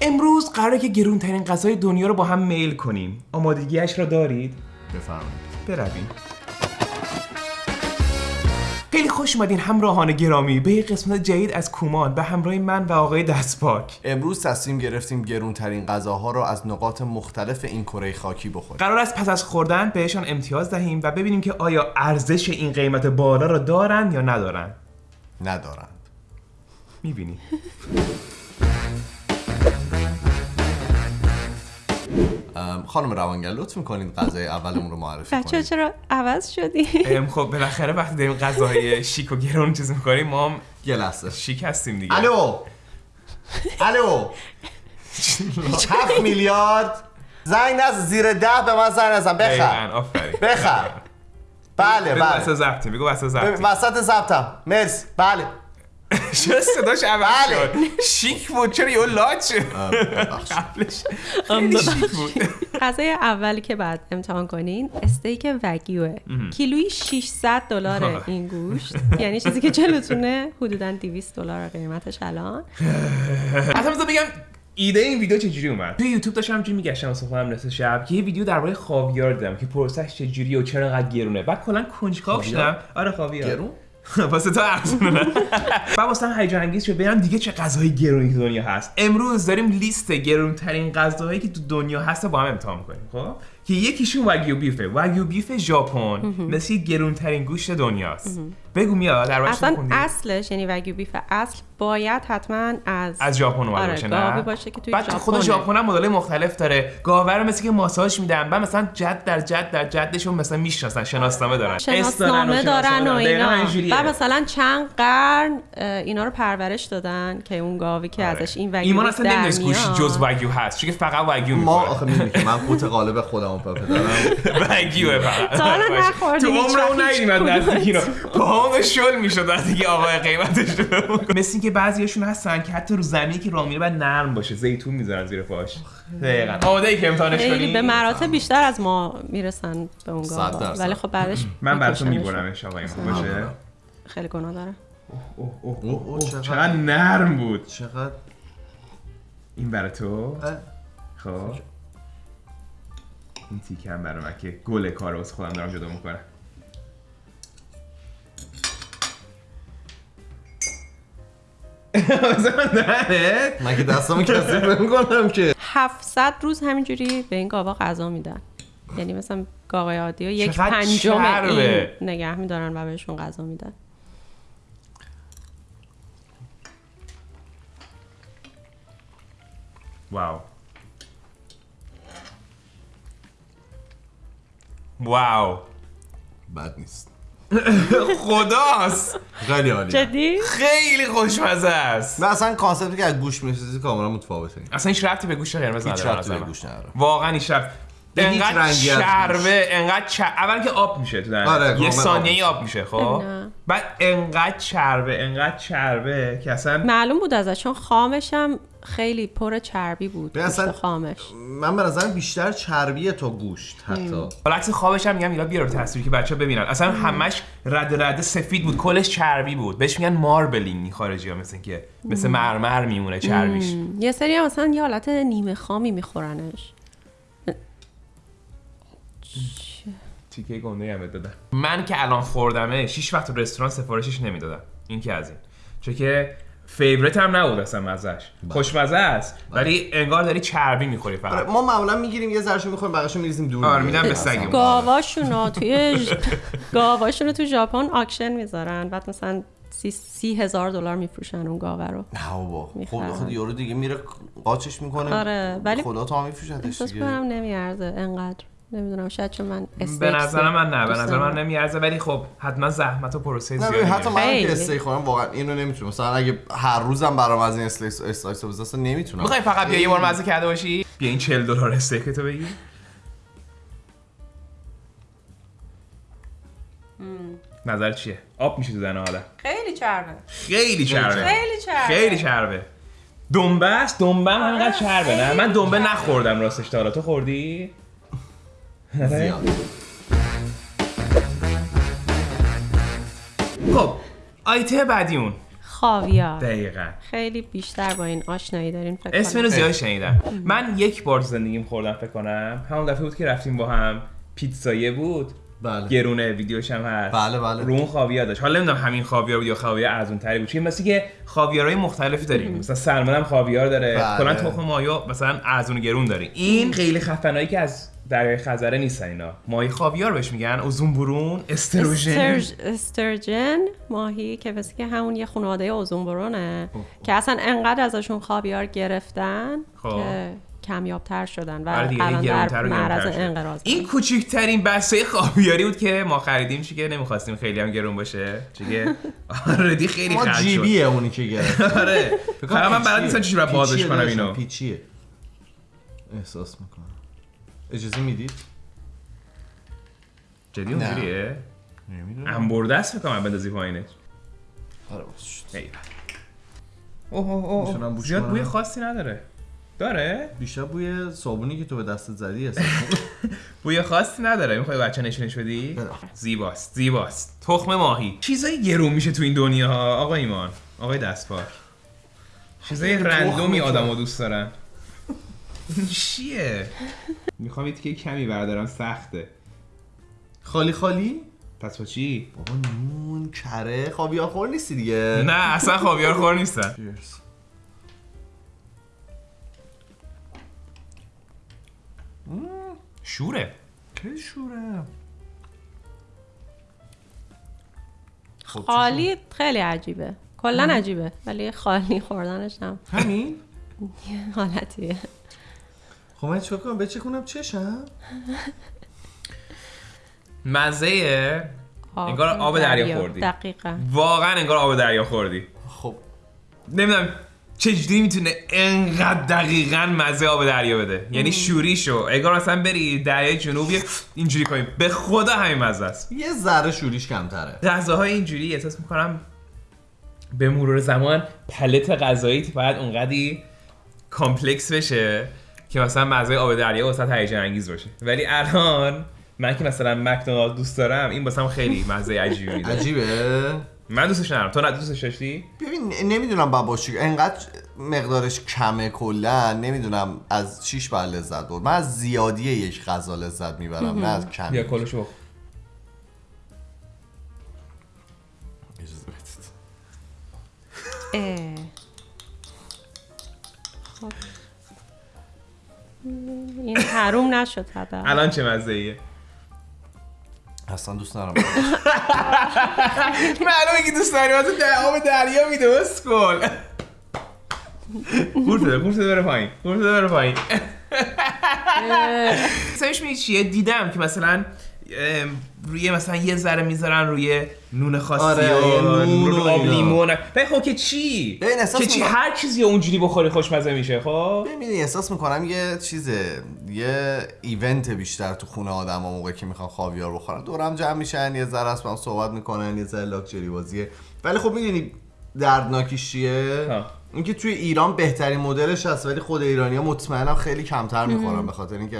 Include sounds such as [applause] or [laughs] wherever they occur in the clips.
امروز قراره که گرونترین غذای دنیا رو با هم میل کنیم. آمادگیش را دارید؟ بفرمایید. برویم. خیلی خوش اومدین همراهان گرامی. به یک قسمت جدید از کومان به همراه من و آقای دستپاک. امروز تصمیم گرفتیم گرونترین غذاها رو از نقاط مختلف این کره خاکی بخوریم. قرار است پس از خوردن بهشان امتیاز دهیم و ببینیم که آیا ارزش این قیمت بالا را دارن یا ندارن. ندارند. می‌بینی. [laughs] خانم روانگر لطف می‌کنید غذای اولمون رو معرفی بچه کنید چرا عوض شدی؟ ام، خب بالاخره وقتی داریم غذاهای شیک و گرون چیز می‌کنیم ما هم یه لحظه. شیک هستیم دیگه. الو! الو! هفت میلیارد زنگ نزن زیر ده به من زنگ نزن. بخر. بخر. بله بله. زبطیم بگو ببین، زبطیم وسط ضبطم. مرسی. بله. چرا صداش عوض بله. شد. شیک بود. چرا یه لاچ خیلی شیک بود. غذای اولی که بعد امتحان کنین استیک وگیوه. کیلویی 600 دلار این گوشت. یعنی چیزی که جلوتونه حدودا 200 دلار قیمتش الان. اصلا بذار بگم ایده این ویدیو چجوری اومد؟ توی یوتیوب داشتم همینجوری میگشتم واسه خودم نصف شب که یه ویدیو درباره خاویار دیدم که پروسش چجوریه و چرا انقدر گرونه. بعد کلا کنجکاو؟ شدم. آره خاویار. گرون؟ [laughs] واسه تو ارزونه نه [laughs] بعد واسه هم هیجان انگیز شد. ببینم دیگه چه غذاهای گرونی تو دنیا هست. امروز داریم لیست گرونترین غذاهایی که تو دنیا هست با هم امتحان کنیم خب؟ که یکیشون واگیو بیفه واگیو بیف ژاپن. مثل گرونترین گوشت دنیاست. بگو میاد در اصلا اصلش یعنی وگیو بیف اصل باید حتما از از ژاپن اومده آره، باشه نه؟ باشه که توی بعد خود. ژاپن هم مدل مختلف داره. گاوه رو مثل که ماساژ میدن بعد مثلا جد در جد در جدشون مثلا می‌شناسن شناسنامه دارن. شناسنامه دارن و اینا. و مثلا چند قرن اینا رو پرورش دادن که اون گاوی که آره. ازش این وگیو ایمان اصلا نمی‌دونست میاد. جز وگیو هست چون فقط وگیو ما آخه می‌دونی که من قوت قالب خودم پدرم. [laughs] وگیوه فقط. تا حالا تو هیچ عمر اون وقت ندیدیم از هیچ نزدیک اینو پاهم شل می‌شد که آقای قیمتش رو مثل اینکه بعضیاشون هستن که حتی رو زمینی که راه میره باید نرم باشه زیتون می‌ذارن زیر پاش. دقیقاً. آماده ای که امتحانش خیلی کنی؟ به مراتب بیشتر از ما می‌رسن به اون. ولی خب بعدش من براتون. میبرمش آقای ما باشه. خیلی گناه داره. اوه، اوه، اوه، اوه، اوه، اوه، چقدر- نرم بود. چقدر؟ این برای تو؟ خب. این تیکه هم برای من که گل کار رو واسه خودم دارم جدا می‌کنم. [laughs] من که دستمو کثیف نمی‌کنم که. 700 روز همینجوری به این گاوا غذا میدن. یعنی مثلا گاوای عادی رو یک پنجم. این نگه میدارن و بهشون غذا میدن. واو. واو. بد نیست. [laughs] خداست. خیلی عالی جدی؟ خیلی خوشمزه است. من اصلا کانسپتی که از گوش می‌سازی کاملا متفاوته. اصلا هیچ ربطی به گوشت قرمز هیچ نداره ربطی به. گوش واقعا هیچ ربط به هیچ انقدر چربه انقدر چر... اول که آب میشه تو. آره، یه کامل ثانیه آب آب میشه خب. بعد انقدر چربه انقدر چربه که اصلا معلوم بود ازش چون خامش هم خیلی پر چربی بود به اصلا- خامش. من به نظرم بیشتر چربیه تا گوشت حتی. بالعکس خوابش هم میگم اینا بیار تصویری که بچه ببینن. اصلا همش رد رد سفید بود کلش چربی بود. بهش میگن ماربلینگ خارجی ها مثل که مثل مرمر میمونه چربیش. یه سری هم مثلا یه حالت نیمه خامی میخورنش. تیکه گنده هم دادم. من که الان خوردمه شیش وقت تو رستوران سفارشش نمی‌دادم. این که از این. چون که favorite هم نبود اصلا مزش خوشمزه است ولی انگار داری چربی می‌خوری آره، فقط ما معمولا می‌گیریم یه ذرهشو می‌خوریم بقیه‌شو میریزیم دور. آره،. میدم به. سگمون. گاواشونو توی [laughs] گاواشونو تو ژاپن auction می‌ذارن. بعد مثلا سی, سی هزار دلار میفروشن اون گاوه رو. نه بابا. خود. خود یارو دیگه میره قاچش می‌کنه. آره، ولی خدا تا میفروشتش دیگه. نمیارزه انقدر. نمی‌دونم شاید چون من استیک به نظر من نه به نظر من. نمیارزه ولی خب حتما زحمت و پروسه نه زیادی حتی. من. که استیک خورم واقعا اینو نمی‌تونم. مثلا اگه هر روزم برام از این slice slice بزنم نمی‌تونم. می‌خوای فقط بیا یه بار مزه کرده باشی؟ بیا این 40 دلار استیک تو بگیر نظر چیه؟ آب میشه تو دهن آدم خیلی چربه. خیلی چربه. خیلی چربه. خیلی چربه. دنبه است؟ دنبه هم همینقدر چربه نه؟ من دنبه. نخوردم راستش تا حالا. تو خوردی؟ خب آیته بعدی اون خاویار. دقیقا. خیلی بیشتر با این آشنایی دارین فکر اسم کنم. اینو زیاد شنیدم. من یک بار تو زندگیم خوردم فکر کنم. همون دفعه بود که رفتیم با هم. پیتزایه بود. بله. گرونه ویدیوش هم هست. بله، بله. رو اون خاویار داشت. حالا نمی‌دونم همین خاویار بود یا خاویار ارزون تری بود. چون مثل که خاویارهای مختلفی داریم. مثلا سلمون هم خاویار داره. بله. کلا تخم مایا مثلا ارزون و گرون داریم این خیلی خفنایی که از دریای خزره نیستن اینا. ماهی خاویار بهش میگن. اوزون برون استروژن. استرج... استرجن ماهی که مثل که همون یه خانواده اوزون برونه که اصلا انقدر ازشون خاویار گرفتن خب. که کمیابتر شدن و آره الان در معرض. انقراض این کوچکترین بسته خاویاری بود که ما خریدیم چی که نمی‌خواستیم خیلی هم گرون باشه. چیگه آردی خیلی خرج شد. جیبیه اونی که گرفت. [laughs] آره. فقط من بلد نیستم چجوری بازش کنم اینو. پیچیه. احساس می‌کنم. اجازه می‌دید؟ جدی اونجوریه؟ نمی‌دونم. انبرده است فکر کنم بندازی پایینش. آره باز شد. اوه اوه اوه زیاد؟ بوی خاصی نداره. داره؟ بیشتر بوی صابونی که تو به دستت زدی می‌کنم. [laughs] بوی خاصی نداره. می‌خوای بچه نشونش بدی؟ بله. زیباست زیباست. تخم ماهی. چیزای گرون میشه تو این دنیا ها آقا ایمان. آقای دستپاک چیزای رندومی که. آدمو دوست دارن. چیه؟ می‌خوام یه تیکه کمی بردارم سخته. خالی خالی؟ پس با چی؟ بابا نون کره خاویار خور نیستی دیگه. نه اصلا خاویار خور نیستن Cheers. شوره. که شوره. خب، خالی خیلی عجیبه. کلا عجیبه ولی خالی خوردنش هم؟ همین؟ یه [laughs] حالتیه. خب من چیکار کنم؟ بچکونم چشم؟ [laughs] مزه انگار آب دریا خوردی. دقیقا. واقعا انگار آب دریا خوردی. خب. نمی‌دونم چجوری می‌تونه انقدر دقیقا مزه آب دریا بده. یعنی شوری شو. انگار مثلا بری دریای جنوبی اینجوری کنی. به خدا همین مزه است. یه ذره شوریش کمتره. غذاهای اینجوری احساس می‌کنم به مرور زمان palate غذایی باید اونقدی complex بشه. که مثلا مزه آب دریا واسه هیجان انگیز باشه. ولی الان من که مثلا مکدونالد دوست دارم این واسم خیلی مزه عجیبی میده. عجیبه؟ من دوستش ندارم. تو نه دوستش داشتی؟ ببین نمی‌دونم بابا چی انقدر مقدارش کمه کلا نمی‌دونم از چیش بر لذت برد. من از زیادی یک غذا لذت می‌برم نه از کمی یا بخور. اجازه بدید. حروم نشد حداقل. الان چه مزه ایه اصلا دوست ندارم. [laughs] معلومه که دوست داری واسه آب دریا میده قورت بده قورت بده بره پایین قورت بده بره پایین. [laughs] سرش می چیه؟ دیدم که مثلا روی مثلا یه ذره می‌ذارن روی نون خاصی آره، و نون آب. لیمون. ولی خب که چی؟ ببین، احساس که چی؟ هر چیزی اونجوری بخوری خوشمزه میشه خب؟ ببینی احساس می‌کنم یه چیزه یه ایونت بیشتر تو خونه آدم ها موقع که می‌خوان خاویار بخورن. دورم جمع میشن یه ذره هم صحبت می‌کنن یه ذره لاکچری بازیه. ولی خب می‌دونی دردناکیش چیه. اینکه توی ایران بهترین مدلش هست ولی خود ایرانی ها مطمئنم خیلی کمتر می‌خورن به خاطر اینکه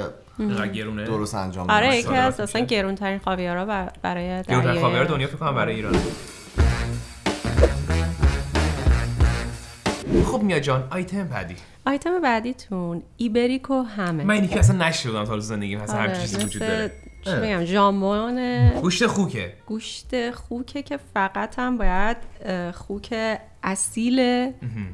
گرونه؟ درست انجام آره. یکی از اصلا میشه. گرونترین خاویارا بر- برای دریای خاویار دنیا فکر کنم برای ایران خب میا جان آیتم بعدی. آیتم بعدیتون ایبریکو هم. من اینی که اصلا نشیدم تا حالا زندگیم هست آره، هر چیزی وجود داره. چی بگم ژامبون گوشت خوکه. گوشت خوکه که فقط هم باید خوک اصیل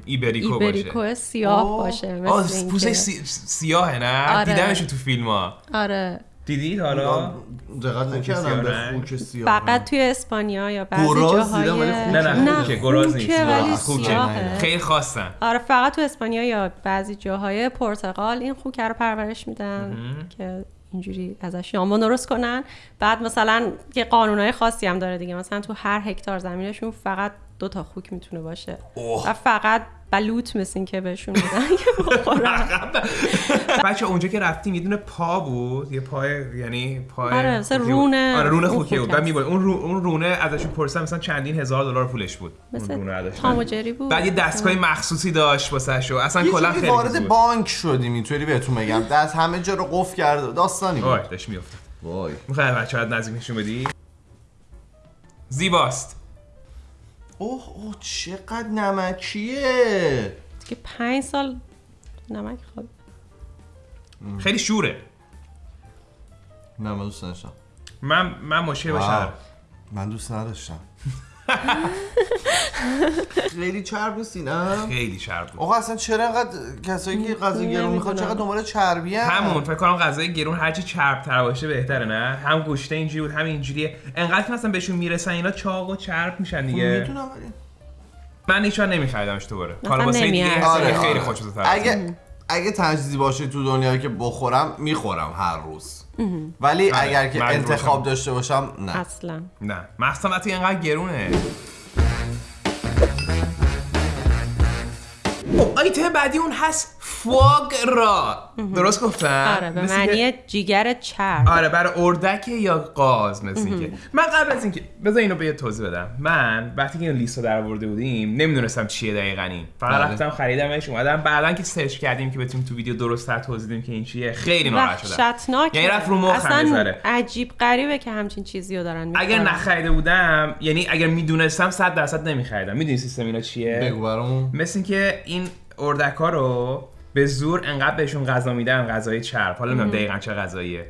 ایبریکو, ایبریکو باشه. سیاه اوه. باشه مثل آه پوستش سی... سیاهه نه؟ آره. دیدمشون تو فیلم ها. آره. دیدید حالا؟ دقت نکردم به. خوک سیاه فقط توی اسپانیا یا بعضی جاهای نه نه خوکه گراز نیست. خوکه. خیلی خواستن. آره فقط تو اسپانیا یا بعضی جاهای پرتغال این خوکه رو پرورش میدن که اینجوری ازش ژامبون درست کنن. بعد مثلا یه قانونهای خاصی هم داره دیگه. مثلا تو هر هکتار زمینشون فقط دو تا خوک می‌تونه باشه. و فقط بلوط مثل این که بهشون میدن بچه اونجا که رفتیم یه دونه پا بود. یه پای یعنی پای آره،. رونه- آره رونه خوکی بود. بعد اون رو... اون رونه ازشون پرسیدم مثلا چندین هزار دلار پولش بود. اون مثل رونه ازش. تام و جری بود. بعد یه دستگاه مخصوصی داشت واسه شو. اصلا یه کلا خیلی وارد. بانک شدیم اینطوری بهتون بگم. [laughs] دست همه جا رو قفل کرد داستانی وای بود داشت میافتاد. وای. می‌خوای بچه هات نزدیک نشون بدی؟ زیباست. اوه اوه چقدر نمکیه. دیگه پنج سال نمک خود خیلی شوره. نه من دوست نداشتم. من من مشکل. باشم من دوست نداشتم. خیلی چرب نیستی نه خیلی شرط بود آقا اصلا چرا انقدر کسایی که غذا گرون می‌خواد. چقدر دنبال چربی هم همون فکر کنم غذای گرون هرچی چرب تر باشه بهتره نه؟ هم گوشته اینجوری بود هم اینجوریه. انقدر که مثلا بهشون می‌رسن اینا چاق و چرب میشن دیگه. می‌دونم ولی من هیچ وقت نمیخریدمش دوباره واسه دیگه آره، خیلی آره. خوشمزه اگه اگه تجهیزی باشه تو دنیایی که بخورم می‌خورم هر روز. ولی آره، اگر که انتخاب باشم. داشته باشم نه. اصلا. نه. مخصوصا وقتی اینقدر گرونه. خب آیتم بعدی اون هست فوگ را. درست گفتم؟ آره به مثل که- معنی جیگر چرب. آره برای اردک یا قاز مثل اینکه. من قبل از اینکه بذار اینو به یه توضیح بدم. من وقتی که این لیست رو در آورده بودیم نمی‌دونستم چیه دقیقا این. فقط بله. رفتم خریدمش اومدم. بعدا که سرچ کردیم که بتونیم تو ویدیو درست تر توضیح بدیم که این چیه خیلی ناراحت شدم. وحشتناک یعنی رفت رو مخم اصلا. عجیب غریبه که همچین چیزی رو دارن اگر می‌کنن. نخریده بودم یعنی اگر می‌دونستم 100 درصد نمیخریدم. می‌دونی سیستم اینا چیه؟ بگو برامون. مثل اینکه این اردک ها رو به زور انقدر بهشون غذا میدن غذای چرب. حالا نمی‌دونم دقیقا چه غذاییه.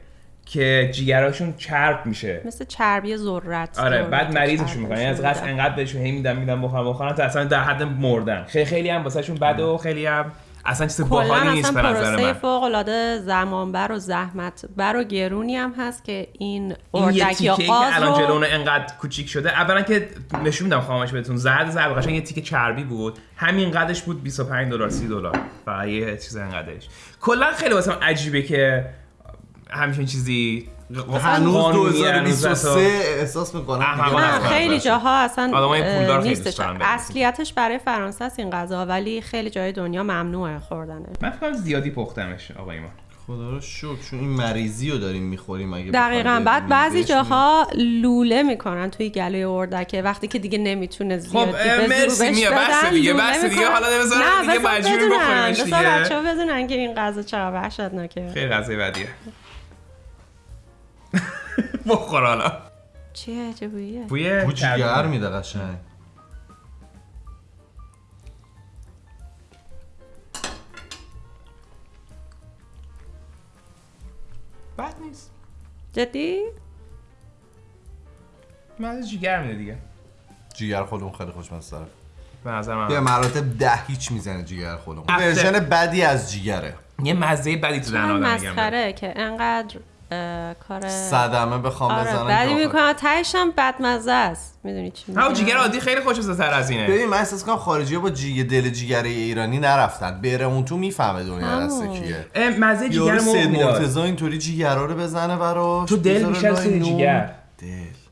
که جیگراشون چرب میشه. مثل چربی ذرت. آره بعد مریضشون می‌کنن. یعنی از قصد. انقدر بهشون هی میدن میدن بخورن بخورن تا اصلا در حد مردن. خیلی خیلی هم واسهشون بد و خیلی هم اصلا چیز باحالی نیست به نظر من. فوق العاده زمانبر و زحمت بر و گرونی هم هست که این اردک یا تیکه که قاز الان رو جلونه انقدر کوچیک شده اولا که نشون میدم خامش بهتون زرد زرد قشنگ یه تیکه چربی بود همین قدش بود 25 دلار 30 دلار فقط یه چیز انقدرش. کلا خیلی واسه من عجیبه که همچین چیزی هنوز قانونی هنوز 2023 احساس می‌کنم. خیلی جاها اصلا آدمای نیستش. اصلیتش برای فرانسه است این غذا ولی خیلی جای دنیا ممنوعه خوردنش من فکر کنم زیادی پختمش آقای ما خدا رو شکر چون این مریضی رو داریم می‌خوریم اگه دقیقا. بعد بعضی جاها لوله می‌کنن توی گلوی اردکه وقتی که دیگه نمی‌تونه زیاد خب، اه، مرسی میا، بس دیگه، بس دیگه، حالا بذار دیگه مجبوریم بخوریمش دیگه. بچه ها بدونن که این غذا چقدر وحشتناکه. خیلی غذای بدیه. [laughs] بخور حالا. چیه چه بویه بوی چربی. میده قشنگ. بد نیست. جدی؟ من از جیگر میده دیگه. جیگر خودمون خیلی خوشمزه داره به نظر به من مراتب ده هیچ می‌زنه جیگر خودمون. ورژن بدی از جیگره. یه مزه بدی تو دهن آدم میگم مسخره که انقدر کار صدمه بخوام آره بزنم بعدی می‌کنم تهش هم بدمزه است. می‌دونی چی ها میگم جیگر عادی خیلی خوشمزه تر از اینه. ببین من احساس کنم خارجی با جیگه دل جیگره ایرانی نرفتن. بره اون تو می‌فهمه دنیا. دسته کیه. مزه جیگر می‌داد. مرتضی اینطوری جیگرا رو بزنه براش. تو دل نون. جیگر. دل.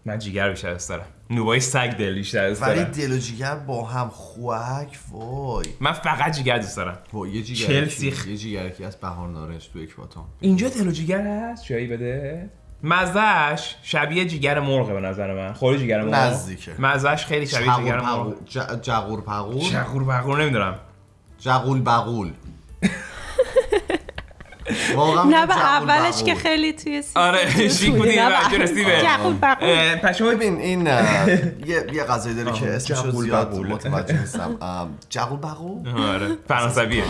من جیگر بیشتر دوست دارم. نوبای سگ دل بیشتر دوست ولی دارم. دل و جیگر با هم خوک وای. من فقط جیگر دوست دارم. وای یه جیگر چلسی. یه جیگرکی از بهار نارنج تو اکباتان اینجا دل و جیگر هست؟ جایی بده. مزهش شبیه جیگر مرغه به نظر من. خوری جیگر مرغ. نزدیکه. مزهش خیلی شبیه جغور جیگر مرغ. جغور پغول؟ شغور بغور نمی‌دونم. جغول بغول. [laughs] واقعا نه به اولش. که خیلی توی سیستم آره شیک بودی؟ نه به شما ببین این یه یه غذایی داره که اسمشو زیاد. متوجه نیستم. جغول بغول آره فرانسویه.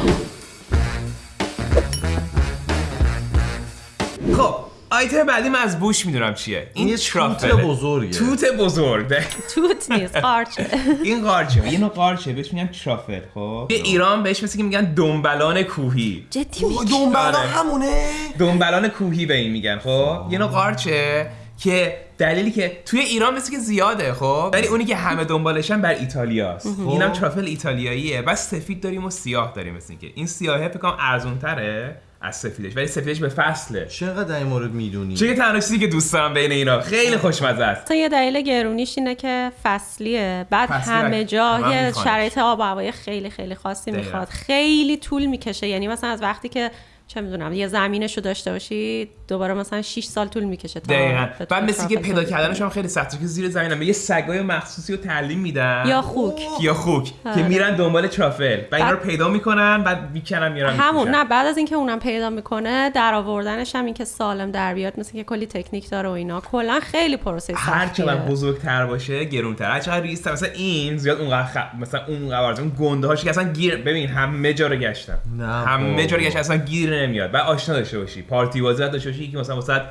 خب. آیتم بعدی من از بوش می‌دونم چیه. این یه توت بزرگه. توت بزرگ. توت نیست قارچه. [laughs] این قارچه. یه نوع قارچه. بهش میگن ترافل خب. یه ایران بهش مثل که میگن دنبلان کوهی. جدی میگی؟ دنبالا آره. همونه؟ دنبلان کوهی به این میگن خب. یه نوع قارچه که دلیلی که توی ایران مثل که زیاده خب. ولی اونی که همه دنبالشن بر ایتالیاست. اینم ترافل ایتالیاییه. بس سفید داریم و سیاه داریم مثل که این سیاهه فکر کنم ارزون تره از سفیدش ولی سفیدش به فصله. چقدر در این مورد می‌دونی؟ چه تنها چیزی که دوست دارم بین اینا خیلی خوشمزه است. اصلا یه دلیل گرونیش اینه که فصلیه. بعد فصلی همه جا یه. شرایط آب و هوای خیلی خیلی خاصی. می‌خواد. خیلی طول می‌کشه. یعنی مثلا از وقتی که چه می‌دونم یه زمینش رو داشته باشی دوباره مثلا 6 سال طول می‌کشه تا دقیقاً. بعد مثل که پیدا کردنش هم خیلی سخته که زیر زمین هم یه سگای مخصوصی رو تعلیم میدن. یا خوک. یا خوک که آره. میرن دنبال ترافل و اینا رو پیدا می‌کنن بعد می‌کنن میارن همون. نه بعد از اینکه اونم پیدا می‌کنه در آوردنش هم اینکه سالم در بیاد مثل که کلی تکنیک داره و اینا. کلا خیلی پروسه هر سختیه چقدر بزرگتر باشه گرونتر. هر چقدر ریزتر مثلا این زیاد اونقدر خ... مثلا اون قوارض اون گنده هاش که اصلا گیر ببین همه جا رو گشتم نه همه جا رو. گشتم اصلا گیر نمیاد. بعد آشنا داشته باشی. پارتی بازی داشته باشی که مثلا واسه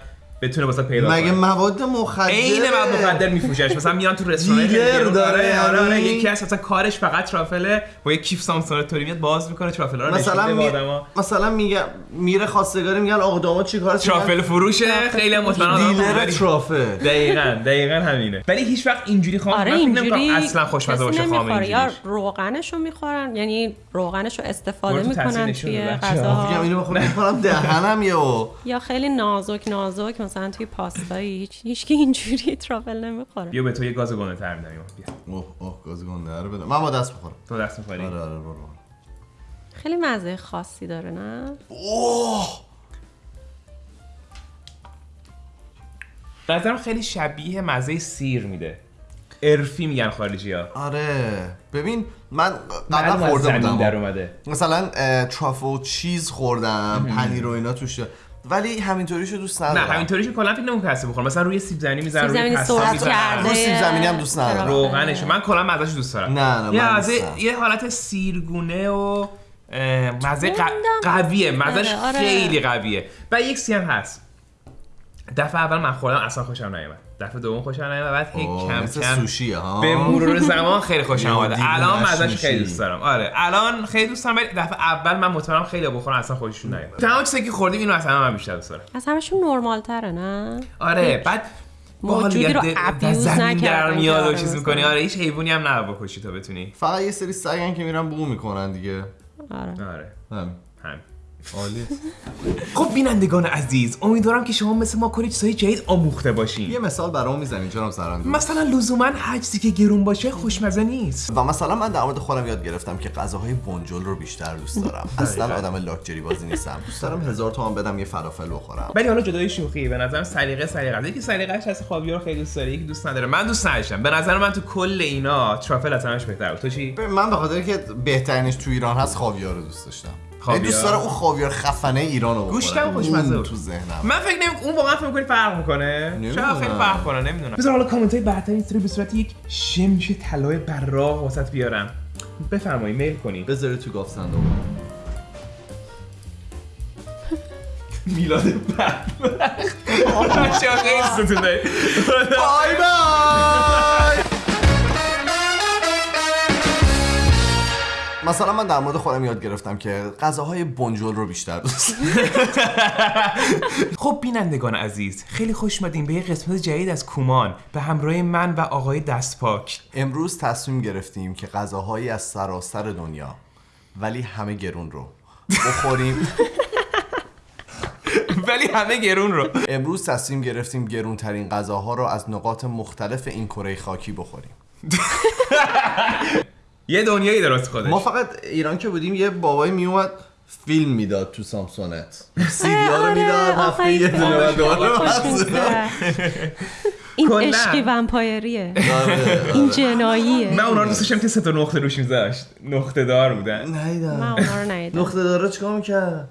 بتونه واسه پیدا مگه کنه. مواد مخدر؟ عین مواد مخدر میفروشش مثلا میان تو رستوران دیلر داره. آره آره یعنی؟ یکی از مثلا کارش فقط ترافله با یک کیف سامسون توری میاد باز می‌کنه ترافل رو مثلا می... مثلا میگه میره خواستگاری میگن آقا داماد چی کار ترافل فروشه خیلی هم مطمئن آدم دیلر. ترافل. دقیقاً دقیقاً همینه. ولی هیچ وقت اینجوری خام آره من فکر اینجوری نمی‌کنم اصلا خوشمزه باشه خام نمی‌خوره. یا اینجوریش. روغنش رو می‌خورن یعنی روغنش رو استفاده می‌کنن توی. غذا میگم اینو می‌کنم دهنم یهو. یا خیلی نازک نازک مثلا توی پاستایی هیچ هیچکی اینجوری ترافل نمی‌خوره. بیا به تو یه گاز گنده تر میدم بیا. اوه اوه گاز گنده رو بده من با دست بخورم تو دست می‌خوری؟ آره آره برو خیلی مزه خاصی داره نه؟ اوه! نظرم خیلی شبیه مزه سیر میده. ارفی میگن خارجی ها آره. ببین من قبلا خورده در بودم اومده. مثلا ترافل چیز خوردم پنیر و اینا توش. ولی همینطوریشو دوست نه ندارم. همینطوریش کلا فکر نمی‌کنم کسی بخوره مثلا روی سیب زمینی می‌ذارن سیب روی پستا. کرده رو سیب زمینی هم دوست ندارم. روغنش من کلا مزهش دوست دارم. نه، نه، یه دوست یه حالت سیرگونه و مزه. قویه. مزهش آره، آره. خیلی قویه. و یک سی هم هست. دفعه اول من خوردم اصلا خوشم نیومد. دفعه دوم خوشم نیومد بعد هی اوه، کم کم سوشیه ها. به مرور زمان خیلی خوشم دیوونه‌اش الان مزهش میشی. خیلی دوست دارم. آره الان خیلی دوست دارم ولی دفعه اول من مطمئنم خیلی بخورن اصلا خودشون نیومد. تمام چیزی که خوردیم اینو اصلا من بیشتر دوست دارم. از همشون نرمال تره نه؟ آره بعد موجودی رو ابیوز نکردن میاد و چیز. می‌کنی. آره هیچ حیوانی هم نه بکشی تا بتونی. فقط یه سری سگن که میرن بو می‌کنن دیگه. آره. آره. همین. هم عالی. خب بینندگان عزیز امیدوارم که شما مثل ما کلی چیزای جدید آموخته باشین. یه مثال برام می‌زنی جناب سرندو مثلا لزوما هر چیزی که گرون باشه خوشمزه نیست. و مثلا من در مورد خودم یاد گرفتم که غذاهای بنجل رو بیشتر دوست دارم. [laughs] اصلا آدم لاکچری بازی نیستم. دوست دارم هزار تومان بدم یه فلافل بخورم. ولی حالا جدای شوخی به نظرم سلیقه سلیقه. یکی سلیقه‌اش هست خاویار خیلی دوست داره یکی دوست نداره. من دوست نداشتم. به نظر من تو کل اینا ترافل از همش بهتر بود. تو چی؟ من به خاطر که بهترینش تو ایران هست خاویار رو دوست داشتم. خاویار؟ یعنی دوست دارم اون خاویار خفنه ایران رو گوشتم خوشمزه. تو ذهنم. من فکر نمی اون واقعا فکر می‌کنی فرق می‌کنه. شاید خیلی فرق کنه؟ نمی‌دونم. بذار حالا کامنت های این سری به صورت یک شمش طلای براق واسط بیارم. بفرمایید میل کنید. بذاری تو گاف صندوق. میلاد بدبخت بچه ها خیلی ستون داری بای بای! مثلا من در مورد خودم یاد گرفتم که غذاهای بنجل رو بیشتر دوست. [laughs] خب بینندگان عزیز خیلی خوش اومدین به یه قسمت جدید از کومان به همراه من و آقای دستپاک. امروز تصمیم گرفتیم که غذاهایی از سراسر دنیا ولی همه گرون رو بخوریم. [laughs] ولی همه گرون رو. امروز تصمیم گرفتیم گرونترین غذاها رو از نقاط مختلف این کره خاکی بخوریم. [laughs] یه دنیایی درست خودش. ما فقط ایران که بودیم یه بابایی میومد فیلم می‌داد تو سامسونت. سیدی ها رو آره، می‌داد هفته یه این دونه دوباره. این. عشقی ومپایریه. آره، این. جناییه. من اونا رو دوست که سه تا نقطه روش میذاشت. نقطه دار بودن. من اونا رو ندیدم. نقطه داره چیکار می‌کرد؟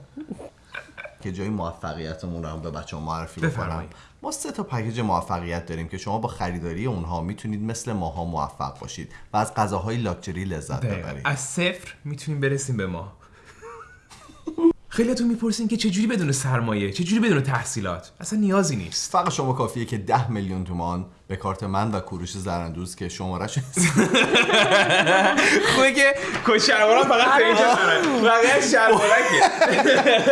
که جای موفقیتمون رو هم به بچه ها معرفی بفرمایید. ما سه تا پکیج موفقیت داریم که شما با خریداری اونها می‌تونید مثل ماها موفق باشید و از غذاهای لاکچری لذت. ببرید. از صفر می‌تونیم برسیم به ما [laughs] خیلیاتون می‌پرسین که چجوری بدون سرمایه چجوری بدون تحصیلات؟ اصلا نیازی نیست. فقط شما کافیه که 10 میلیون تومان به کارت من و کوروش زرندوز که شمارش [laughs] خوبه که کچ شلوارم فقط به اینجا بقیه شلوارکه. [laughs]